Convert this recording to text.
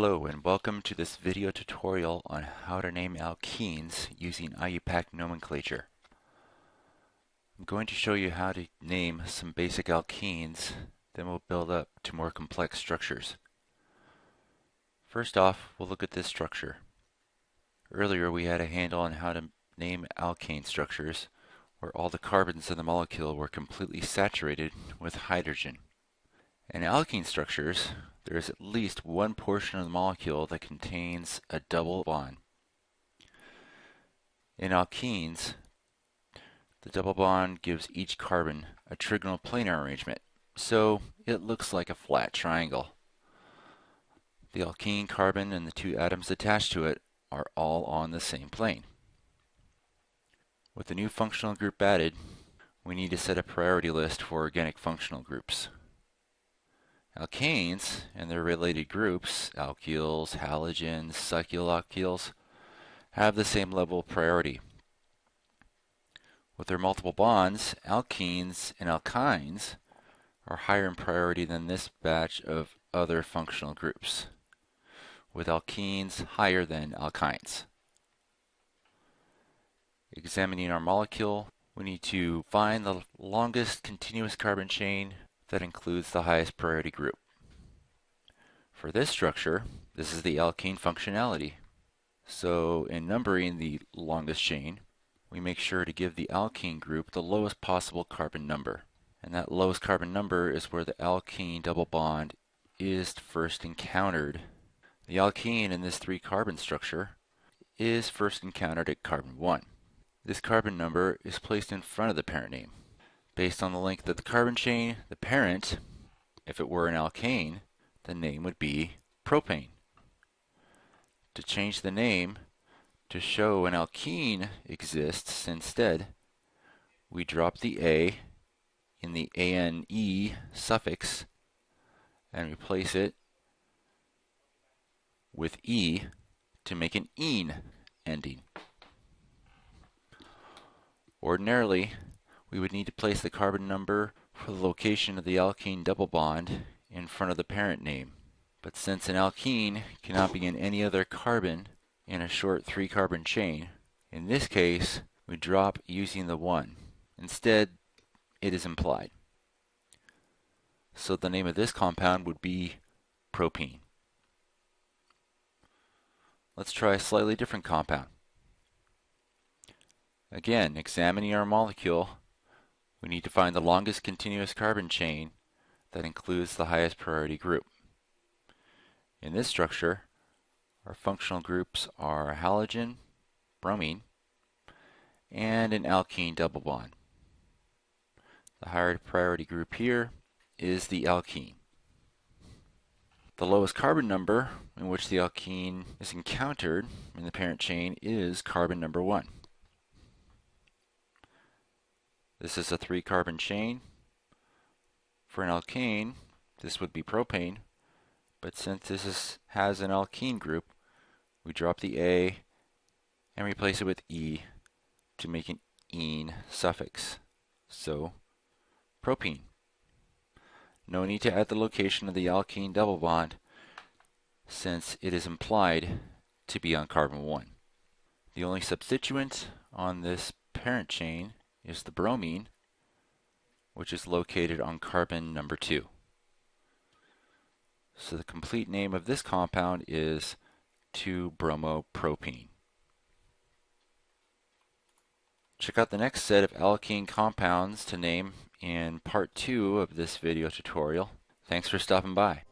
Hello and welcome to this video tutorial on how to name alkenes using IUPAC nomenclature. I'm going to show you how to name some basic alkenes, then we'll build up to more complex structures. First off, we'll look at this structure. Earlier we had a handle on how to name alkane structures where all the carbons in the molecule were completely saturated with hydrogen. In alkene structures, there is at least one portion of the molecule that contains a double bond. In alkenes, the double bond gives each carbon a trigonal planar arrangement, so it looks like a flat triangle. The alkene carbon and the two atoms attached to it are all on the same plane. With the new functional group added, we need to set a priority list for organic functional groups. Alkanes and their related groups, alkyls, halogens, cycloalkyls, have the same level of priority. With their multiple bonds, alkenes and alkynes are higher in priority than this batch of other functional groups, with alkenes higher than alkynes. Examining our molecule, we need to find the longest continuous carbon chain that includes the highest priority group. For this structure, this is the alkene functionality. So in numbering the longest chain, we make sure to give the alkene group the lowest possible carbon number. And that lowest carbon number is where the alkene double bond is first encountered. The alkene in this three carbon structure is first encountered at carbon 1. This carbon number is placed in front of the parent name. Based on the length of the carbon chain, the parent, if it were an alkane, the name would be propane. To change the name to show an alkene exists instead, we drop the A in the ANE suffix and replace it with E to make an ene ending. Ordinarily, we would need to place the carbon number for the location of the alkene double bond in front of the parent name. But since an alkene cannot be in any other carbon in a short three carbon chain, in this case we drop using the 1. Instead, it is implied. So the name of this compound would be propene. Let's try a slightly different compound. Again, examining our molecule, we need to find the longest continuous carbon chain that includes the highest priority group. In this structure, our functional groups are halogen, bromine, and an alkene double bond. The higher priority group here is the alkene. The lowest carbon number in which the alkene is encountered in the parent chain is carbon number 1. This is a three carbon chain. For an alkane, this would be propane, but since this is, has an alkene group, we drop the A and replace it with E to make an ene suffix. So, propene. No need to add the location of the alkene double bond since it is implied to be on carbon 1. The only substituent on this parent chain is the bromine, which is located on carbon number 2. So the complete name of this compound is 2-bromopropene. Check out the next set of alkene compounds to name in part 2 of this video tutorial. Thanks for stopping by.